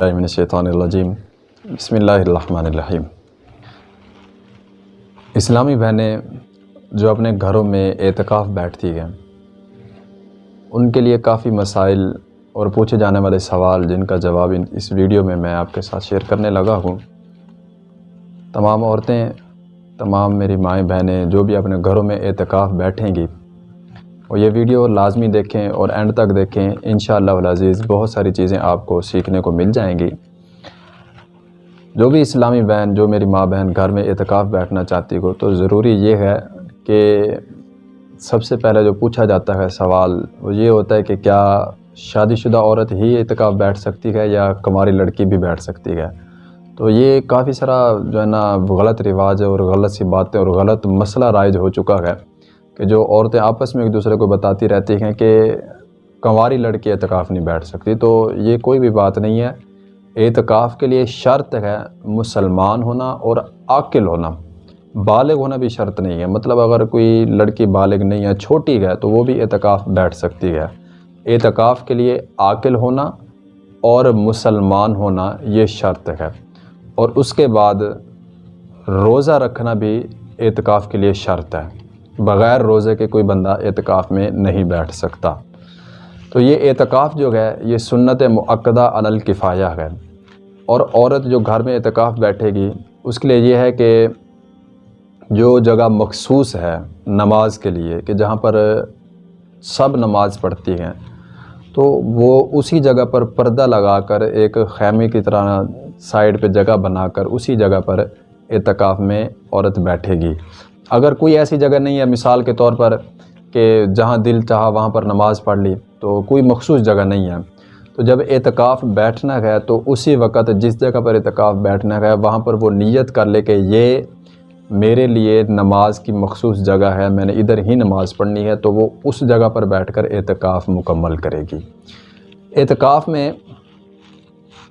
اللہ من الشیطان الرجیم. بسم اللہ الرحمن الرحیم. اسلامی بہنیں جو اپنے گھروں میں اعتکاف بیٹھتی ہیں، ان کے لیے کافی مسائل اور پوچھے جانے والے سوال جن کا جواب اس ویڈیو میں میں آپ کے ساتھ شیئر کرنے لگا ہوں۔ تمام عورتیں، تمام میری مائیں بہنیں جو بھی اپنے گھروں میں اعتکاف بیٹھیں گی اور یہ ویڈیو لازمی دیکھیں اور اینڈ تک دیکھیں، انشاءاللہ العزیز بہت ساری چیزیں آپ کو سیکھنے کو مل جائیں گی۔ جو بھی اسلامی بہن، جو میری ماں بہن گھر میں اعتکاف بیٹھنا چاہتی ہو، تو ضروری یہ ہے کہ سب سے پہلے جو پوچھا جاتا ہے سوال، وہ یہ ہوتا ہے کہ کیا شادی شدہ عورت ہی اعتکاف بیٹھ سکتی ہے یا کماری لڑکی بھی بیٹھ سکتی ہے؟ تو یہ کافی سارا جو ہے نا غلط رواج ہے اور غلط سی باتیں اور غلط مسئلہ رائج ہو چکا ہے۔ کہ جو عورتیں آپس میں ایک دوسرے کو بتاتی رہتی ہیں کہ کنواری لڑکی اعتکاف نہیں بیٹھ سکتی، تو یہ کوئی بھی بات نہیں ہے۔ اعتکاف کے لیے شرط ہے مسلمان ہونا اور عاقل ہونا۔ بالغ ہونا بھی شرط نہیں ہے۔ مطلب اگر کوئی لڑکی بالغ نہیں ہے، چھوٹی ہے، تو وہ بھی اعتکاف بیٹھ سکتی ہے۔ اعتکاف کے لیے عاقل ہونا اور مسلمان ہونا یہ شرط ہے۔ اور اس کے بعد روزہ رکھنا بھی اعتکاف کے لیے شرط ہے۔ بغیر روزے کے کوئی بندہ اعتکاف میں نہیں بیٹھ سکتا۔ تو یہ اعتکاف جو ہے، یہ سنت معقدہ علی الکفایہ ہے۔ اور عورت جو گھر میں اعتکاف بیٹھے گی، اس کے لیے یہ ہے کہ جو جگہ مخصوص ہے نماز کے لیے، کہ جہاں پر سب نماز پڑھتی ہیں، تو وہ اسی جگہ پر پردہ لگا کر ایک خیمے کی طرح سائڈ پہ جگہ بنا کر اسی جگہ پر اعتکاف میں عورت بیٹھے گی۔ اگر کوئی ایسی جگہ نہیں ہے، مثال کے طور پر کہ جہاں دل چاہا وہاں پر نماز پڑھ لی، تو کوئی مخصوص جگہ نہیں ہے۔ تو جب اعتکاف بیٹھنا ہے، تو اسی وقت جس جگہ پر اعتکاف بیٹھنا ہے، وہاں پر وہ نیت کر لے کہ یہ میرے لیے نماز کی مخصوص جگہ ہے، میں نے ادھر ہی نماز پڑھنی ہے، تو وہ اس جگہ پر بیٹھ کر اعتکاف مکمل کرے گی۔ اعتکاف میں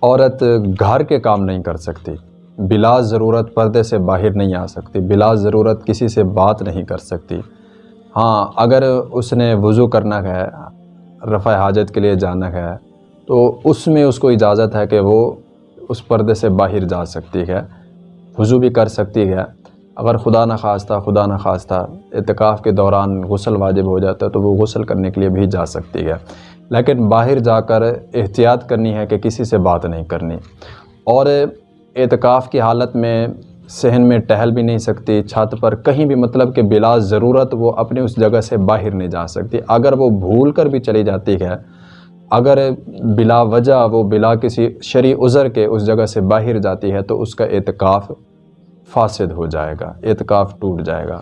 عورت گھر کے کام نہیں کر سکتی۔ بلا ضرورت پردے سے باہر نہیں آ سکتی، بلا ضرورت کسی سے بات نہیں کر سکتی۔ ہاں اگر اس نے وضو کرنا ہے، رفع حاجت کے لیے جانا ہے، تو اس میں اس کو اجازت ہے کہ وہ اس پردے سے باہر جا سکتی ہے، وضو بھی کر سکتی ہے۔ اگر خدا نخواستہ خدا نخواستہ اتکاف کے دوران غسل واجب ہو جاتا ہے، تو وہ غسل کرنے کے لیے بھی جا سکتی ہے۔ لیکن باہر جا کر احتیاط کرنی ہے کہ کسی سے بات نہیں کرنی۔ اور اعتکاف کی حالت میں صحن میں ٹہل بھی نہیں سکتی، چھت پر کہیں بھی مطلب کہ بلا ضرورت وہ اپنے اس جگہ سے باہر نہیں جا سکتی۔ اگر وہ بھول کر بھی چلی جاتی ہے، اگر بلا وجہ وہ بلا کسی شرع عذر کے اس جگہ سے باہر جاتی ہے، تو اس کا اعتکاف فاسد ہو جائے گا، اعتکاف ٹوٹ جائے گا۔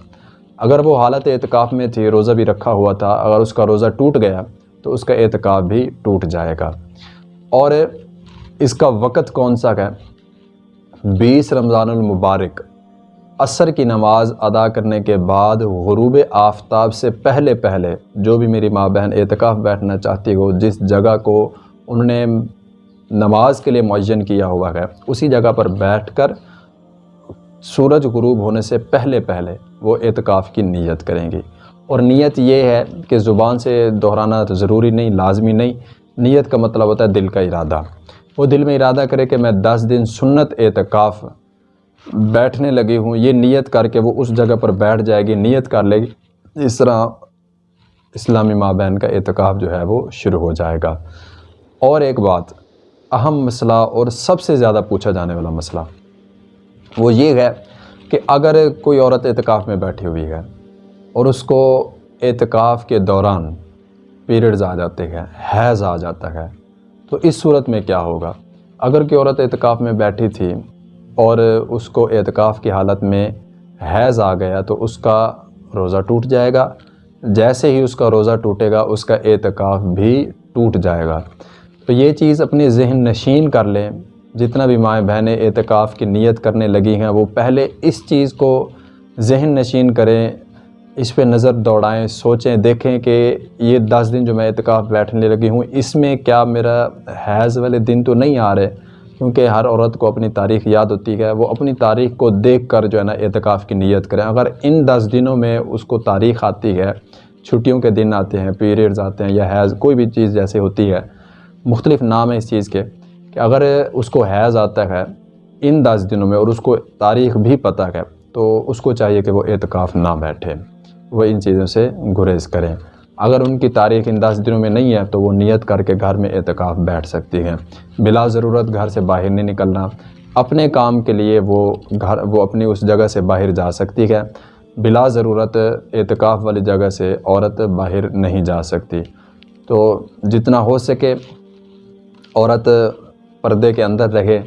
اگر وہ حالت اعتکاف میں تھی، روزہ بھی رکھا ہوا تھا، اگر اس کا روزہ ٹوٹ گیا، تو اس کا اعتکاف بھی ٹوٹ جائے گا۔ اور اس کا وقت کون سا ہے؟ بیس رمضان المبارک، عصر کی نماز ادا کرنے کے بعد غروب آفتاب سے پہلے پہلے جو بھی میری ماں بہن اعتکاف بیٹھنا چاہتی ہو، جس جگہ کو انہوں نے نماز کے لیے معین کیا ہوا ہے، اسی جگہ پر بیٹھ کر سورج غروب ہونے سے پہلے پہلے وہ اعتکاف کی نیت کریں گی۔ اور نیت یہ ہے کہ زبان سے دہرانا ضروری نہیں، لازمی نہیں، نیت کا مطلب ہوتا ہے دل کا ارادہ۔ وہ دل میں ارادہ کرے کہ میں دس دن سنت اعتکاف بیٹھنے لگی ہوں۔ یہ نیت کر کے وہ اس جگہ پر بیٹھ جائے گی، نیت کر لے گی۔ اس طرح اسلامی ماں بہن کا اعتکاف جو ہے وہ شروع ہو جائے گا۔ اور ایک بات، اہم مسئلہ اور سب سے زیادہ پوچھا جانے والا مسئلہ وہ یہ ہے کہ اگر کوئی عورت اعتکاف میں بیٹھی ہوئی ہے اور اس کو اعتکاف کے دوران پیریڈز آ جاتے ہیں، حیض آ جاتا ہے تو اس صورت میں کیا ہوگا؟ اگر کہ عورت اعتکاف میں بیٹھی تھی اور اس کو اعتکاف کی حالت میں حیض آ گیا تو اس کا روزہ ٹوٹ جائے گا۔ جیسے ہی اس کا روزہ ٹوٹے گا، اس کا اعتکاف بھی ٹوٹ جائے گا۔ تو یہ چیز اپنی ذہن نشین کر لیں۔ جتنا بھی مائیں بہنیں اعتکاف کی نیت کرنے لگی ہیں، وہ پہلے اس چیز کو ذہن نشین کریں۔ اس پہ نظر دوڑائیں، سوچیں، دیکھیں کہ یہ دس دن جو میں اعتکاف بیٹھنے لگی ہوں، اس میں کیا میرا حیض والے دن تو نہیں آ رہے؟ کیونکہ ہر عورت کو اپنی تاریخ یاد ہوتی ہے، وہ اپنی تاریخ کو دیکھ کر جو ہے نا اعتکاف کی نیت کریں۔ اگر ان دس دنوں میں اس کو تاریخ آتی ہے، چھٹیوں کے دن آتے ہیں، پیریڈز آتے ہیں یا حیض، کوئی بھی چیز جیسے ہوتی ہے، مختلف نام ہے اس چیز کے کہ کہ اگر اس کو حیض آتا ہے ان دس دنوں میں اور اس کو تاریخ بھی پتہ ہے، تو اس کو چاہیے کہ وہ اعتکاف نہ بیٹھے۔ وہ ان چیزوں سے گریز کریں۔ اگر ان کی تاریخ ان دس دنوں میں نہیں ہے تو وہ نیت کر کے گھر میں اعتکاف بیٹھ سکتی ہیں۔ بلا ضرورت گھر سے باہر نہیں نکلنا۔ اپنے کام کے لیے وہ گھر، وہ اپنی اس جگہ سے باہر جا سکتی ہے۔ بلا ضرورت اعتکاف والی جگہ سے عورت باہر نہیں جا سکتی۔ تو جتنا ہو سکے عورت پردے کے اندر رہے،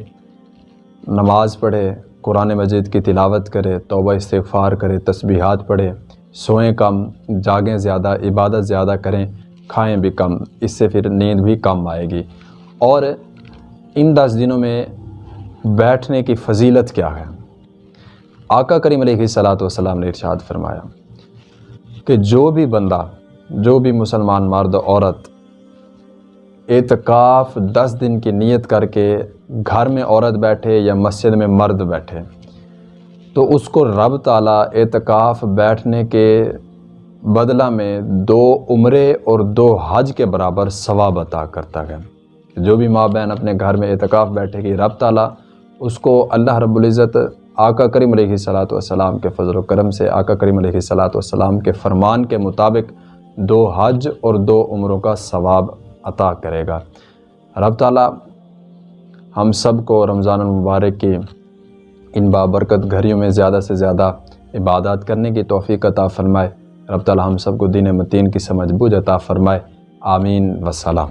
نماز پڑھے، قرآن مجید کی تلاوت کرے، توبہ استغفار کرے، تسبیحات پڑھے۔ سوئیں کم، جاگیں زیادہ، عبادت زیادہ کریں، کھائیں بھی کم، اس سے پھر نیند بھی کم آئے گی۔ اور ان دس دنوں میں بیٹھنے کی فضیلت کیا ہے؟ آقا کریم علیہ صلاۃ والسلام نے ارشاد فرمایا کہ جو بھی بندہ، جو بھی مسلمان مرد، عورت اعتکاف دس دن کی نیت کر کے گھر میں عورت بیٹھے یا مسجد میں مرد بیٹھے تو اس کو رب تعالیٰ اعتکاف بیٹھنے کے بدلہ میں دو عمرے اور دو حج کے برابر ثواب عطا کرتا ہے۔ جو بھی ماں بہن اپنے گھر میں اعتکاف بیٹھے گی، رب تعالیٰ اس کو اللہ رب العزت آقا کریم علیہ صلاۃ والسلام کے فضل و کرم سے، آقا کریم علیہ صلاۃ والسلام کے فرمان کے مطابق دو حج اور دو عمروں کا ثواب عطا کرے گا۔ رب تعالیٰ ہم سب کو رمضان المبارک کی ان بابرکت گھریوں میں زیادہ سے زیادہ عبادات کرنے کی توفیق عطا فرمائے۔ رب تعالی ہم سب کو دین متین کی سمجھ بوجھ عطا فرمائے۔ آمین۔ وسلام